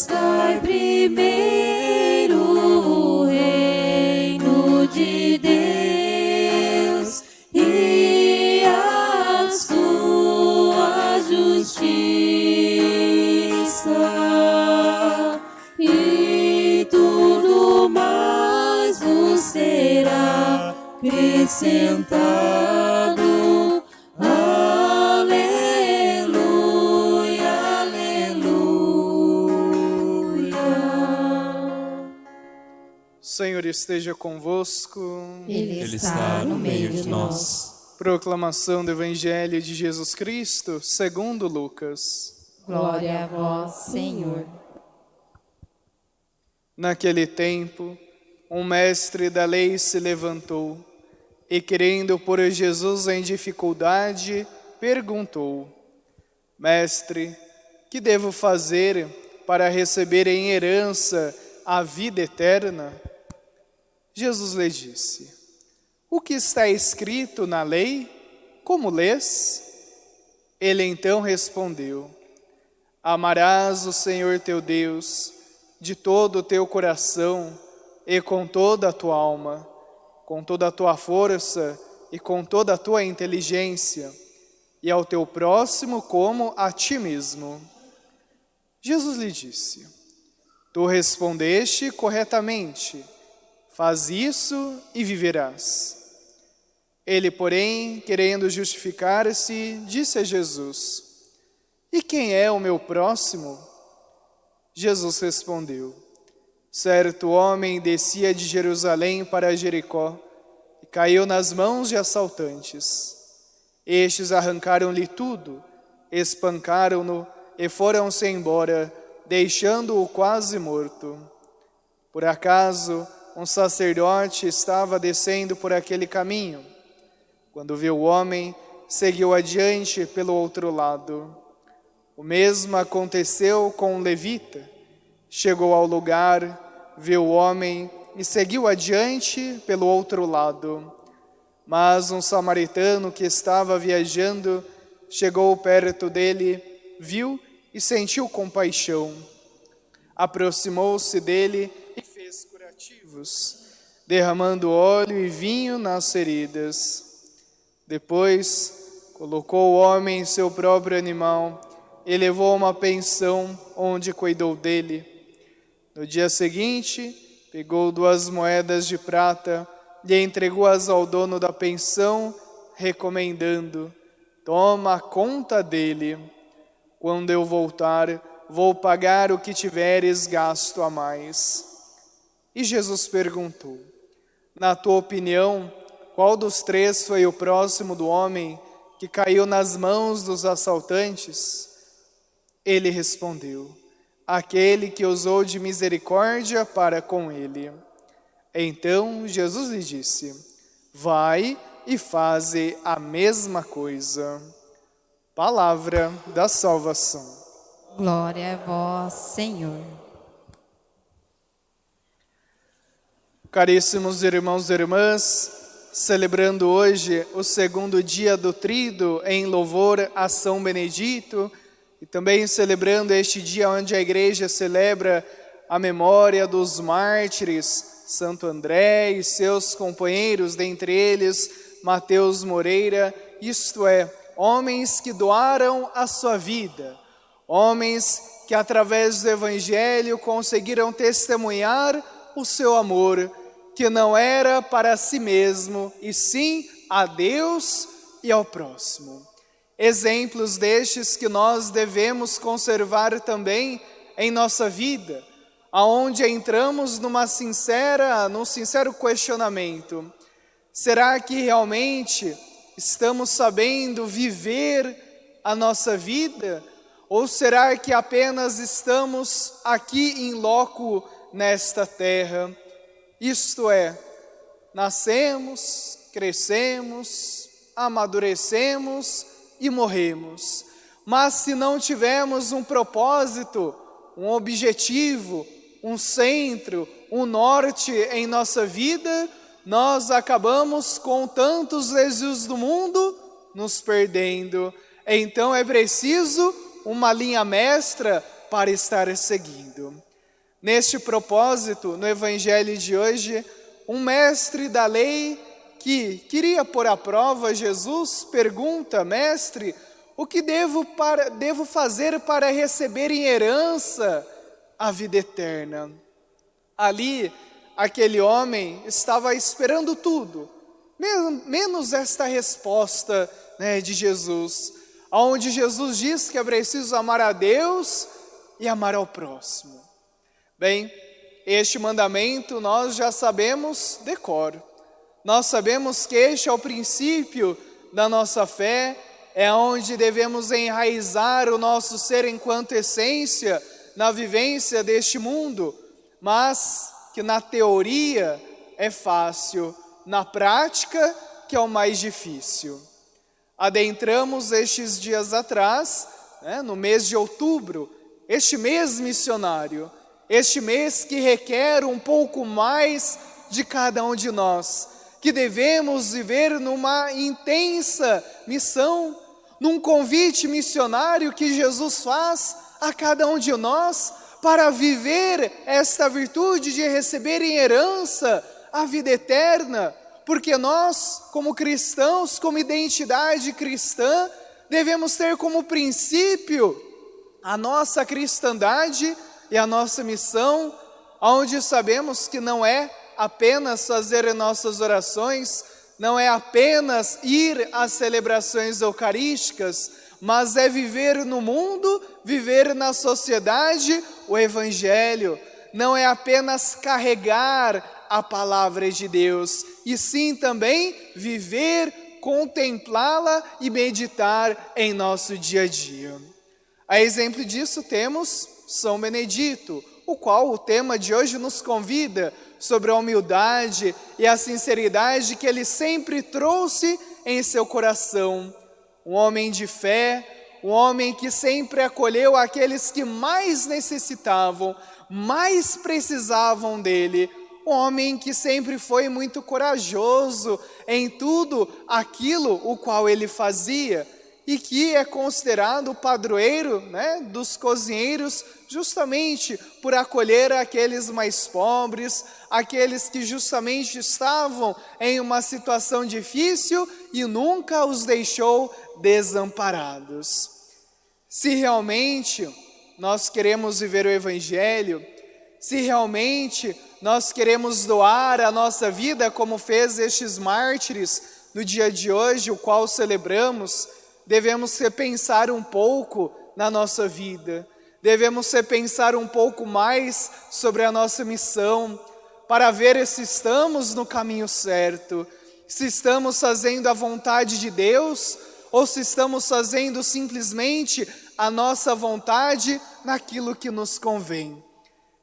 buscai primeiro o reino de Deus e a sua justiça, e tudo mais vos será acrescentado. Senhor esteja convosco. Ele, Ele está no meio de nós. Proclamação do Evangelho de Jesus Cristo, segundo Lucas. Glória a vós, Senhor. Naquele tempo, um mestre da lei se levantou e, querendo pôr Jesus em dificuldade, perguntou: Mestre, que devo fazer para receber em herança a vida eterna? Jesus lhe disse: O que está escrito na lei? Como lês? Ele então respondeu: Amarás o Senhor teu Deus de todo o teu coração e com toda a tua alma, com toda a tua força e com toda a tua inteligência, e ao teu próximo como a ti mesmo. Jesus lhe disse: Tu respondeste corretamente, faz isso e viverás. Ele, porém, querendo justificar-se, disse a Jesus: E quem é o meu próximo? Jesus respondeu: Certo homem descia de Jerusalém para Jericó e caiu nas mãos de assaltantes. Estes arrancaram-lhe tudo, espancaram-no e foram-se embora, deixando-o quase morto. Por acaso, um sacerdote estava descendo por aquele caminho. Quando viu o homem, seguiu adiante pelo outro lado. O mesmo aconteceu com um levita. Chegou ao lugar, viu o homem e seguiu adiante pelo outro lado. Mas um samaritano que estava viajando chegou perto dele, viu e sentiu compaixão. Aproximou-se dele derramando óleo e vinho nas feridas. Depois, colocou o homem em seu próprio animal e levou uma pensão onde cuidou dele. No dia seguinte, pegou duas moedas de prata e entregou-as ao dono da pensão, recomendando: Toma conta dele. Quando eu voltar, vou pagar o que tiveres gasto a mais. E Jesus perguntou: Na tua opinião, qual dos três foi o próximo do homem que caiu nas mãos dos assaltantes? Ele respondeu: Aquele que usou de misericórdia para com ele. Então Jesus lhe disse: Vai e faze a mesma coisa. Palavra da salvação. Glória a vós, Senhor. Caríssimos irmãos e irmãs, celebrando hoje o segundo dia do Trido em louvor a São Benedito e também celebrando este dia onde a igreja celebra a memória dos mártires, Santo André e seus companheiros, dentre eles Mateus Moreira, isto é, homens que doaram a sua vida, homens que através do Evangelho conseguiram testemunhar o seu amor, que não era para si mesmo, e sim a Deus e ao próximo. Exemplos destes que nós devemos conservar também em nossa vida, aonde entramos numa sincera, num sincero questionamento. Será que realmente estamos sabendo viver a nossa vida? Ou será que apenas estamos aqui em loco nesta terra? Isto é, nascemos, crescemos, amadurecemos e morremos. Mas se não tivermos um propósito, um objetivo, um centro, um norte em nossa vida, nós acabamos com tantos desejos do mundo nos perdendo. Então é preciso uma linha mestra para estar seguindo. Neste propósito, no Evangelho de hoje, um mestre da lei que queria pôr à prova Jesus pergunta: Mestre, o que devo, para, devo fazer para receber em herança a vida eterna? Ali, aquele homem estava esperando tudo, menos esta resposta né, de Jesus, onde Jesus diz que é preciso amar a Deus e amar ao próximo. Bem, este mandamento nós já sabemos de cor. Nós sabemos que este é o princípio da nossa fé, é onde devemos enraizar o nosso ser enquanto essência na vivência deste mundo, mas que na teoria é fácil, na prática que é o mais difícil. Adentramos estes dias atrás, né, no mês de outubro, este mês missionário, este mês que requer um pouco mais de cada um de nós, que devemos viver numa intensa missão, num convite missionário que Jesus faz a cada um de nós para viver esta virtude de receber em herança a vida eterna, porque nós, como cristãos, como identidade cristã, devemos ter como princípio a nossa cristandade e a nossa missão, onde sabemos que não é apenas fazer nossas orações, não é apenas ir às celebrações eucarísticas, mas é viver no mundo, viver na sociedade o Evangelho. Não é apenas carregar a palavra de Deus, e sim também viver, contemplá-la e meditar em nosso dia a dia. A exemplo disso temos são Benedito, o qual o tema de hoje nos convida sobre a humildade e a sinceridade que ele sempre trouxe em seu coração. Um homem de fé, um homem que sempre acolheu aqueles que mais necessitavam, mais precisavam dele. Um homem que sempre foi muito corajoso em tudo aquilo o qual ele fazia e que é considerado o padroeiro né, dos cozinheiros, justamente por acolher aqueles mais pobres, aqueles que justamente estavam em uma situação difícil e nunca os deixou desamparados. Se realmente nós queremos viver o Evangelho, se realmente nós queremos doar a nossa vida como fez estes mártires no dia de hoje, o qual celebramos, devemos repensar um pouco na nossa vida, devemos repensar um pouco mais sobre a nossa missão, para ver se estamos no caminho certo, se estamos fazendo a vontade de Deus ou se estamos fazendo simplesmente a nossa vontade naquilo que nos convém.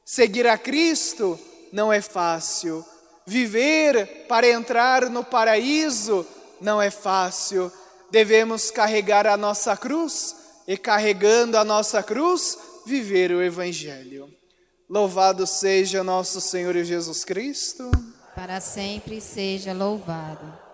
Seguir a Cristo não é fácil, viver para entrar no paraíso não é fácil, devemos carregar a nossa cruz e, carregando a nossa cruz, viver o Evangelho. Louvado seja nosso Senhor Jesus Cristo. Para sempre seja louvado.